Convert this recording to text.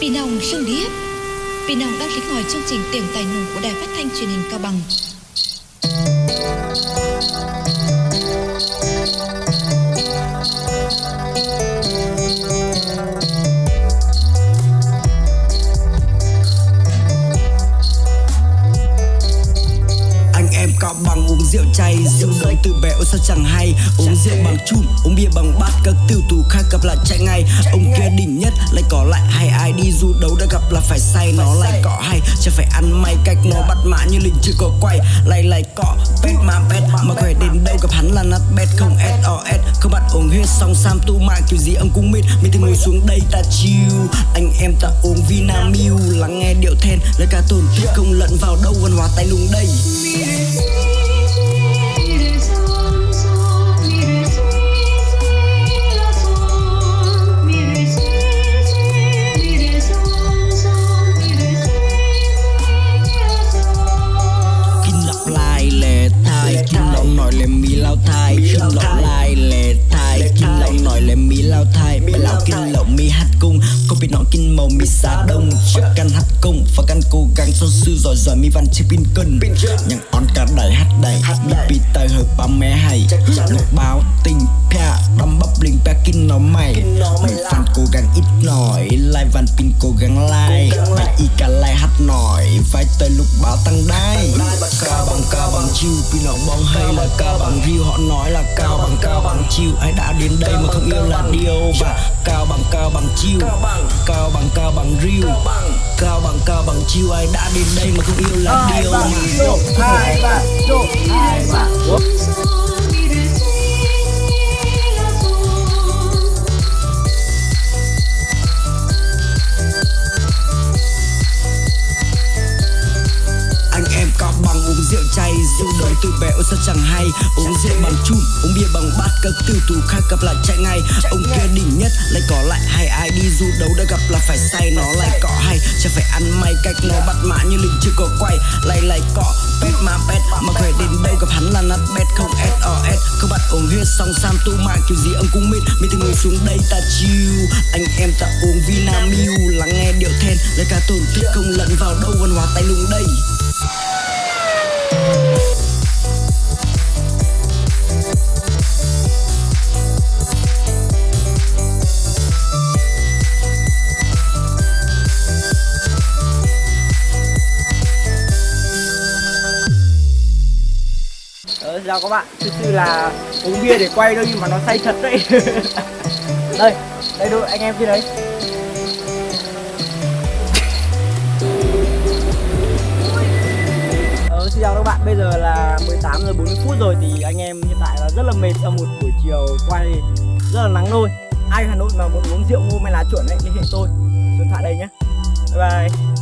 Pinong sưng điếc Pinong đang lính ngồi chương trình tiền tài nùng của đài phát thanh truyền hình Cao Bằng. Uống rượu chay, rượu đầu từ bé sao chẳng hay. Uống rượu bằng chum, uống bia bằng bát, các tiêu tù khác gặp là chạy ngay. Ông kia đỉnh nhất, lại có lại hay ai đi du đấu đã gặp là phải say, nó lại cọ hay. Chẳng phải ăn may cách nó bắt mã như lính chưa có quay. Lại lại cọ pet mà pet, mà khỏe đến đâu gặp hắn là nát bet không sos không bắt uống huyết xong, sam tu mạng kiểu gì ông cũng mít. mình thì ngồi xuống đây ta chill. Anh em ta uống vinamilk, lắng nghe điệu then. Lời ca tồn không lẫn vào đâu, văn hóa tay lùng đây. Không biết nói kinh màu mi xa đông. Cho căn hát cung và căn cố gắng son sư giỏi giỏi mi văn chiếc pin cân. Nhằng on cả đầy hát đầy mi pi tay hợp ba mẹ hay. Lúc báo tình pia đâm bắp linh pe kinh nó mày. Mày fan cố gắng ít nổi lai văn pin cố gắng lai mày y cả lai hát nổi vai tới lúc báo tăng đai. Cao bằng cao bằng chiêu pin nó bong hay là cao bằng riêu họ nói là cao bằng cao bằng chiêu. Ai đã đến đây mà không yêu là cao bằng cao bằng. Chiêu cao bằng cao bằng riêu. Cao bằng. Cao bằng chiêu ai đã đến đây mà không yêu là điều mà hai ba. Hai ba rượu đời từ bé ôi sao chẳng hay. Uống rượu bằng chum uống bia bằng bát. Các tiêu tù khác gặp lại chạy ngay. Ông kia đỉnh nhất lại có lại hay ai đi. Du đấu đã gặp là phải say nó lại cọ hay. Chẳng phải ăn may cách nó bắt mã như lính chưa có quay. Lại lại cọ pet mà pet mà khỏe đến đâu gặp hắn là nát bet không sos không bắt uống huyết xong sam tu mạng kiểu gì ông cũng biết mình thì ngồi xuống đây ta chill. Anh em ta uống vinamilk lắng nghe điệu then. Lời ca tồn tích không lẫn vào đâu văn hóa tay lùng đây chào các bạn, thực sự là uống bia để quay đâu nhưng mà nó say thật đấy. Đây, đây đôi anh em kia đấy. Ờ, xin chào các bạn, bây giờ là 18 giờ 40 phút rồi thì anh em hiện tại là rất là mệt sau một buổi chiều quay rất là nắng nôi Ai ở Hà Nội mà muốn uống rượu ngô hay lá chuẩn ấy liên hệ tôi, số điện thoại đây nhé Bye bye.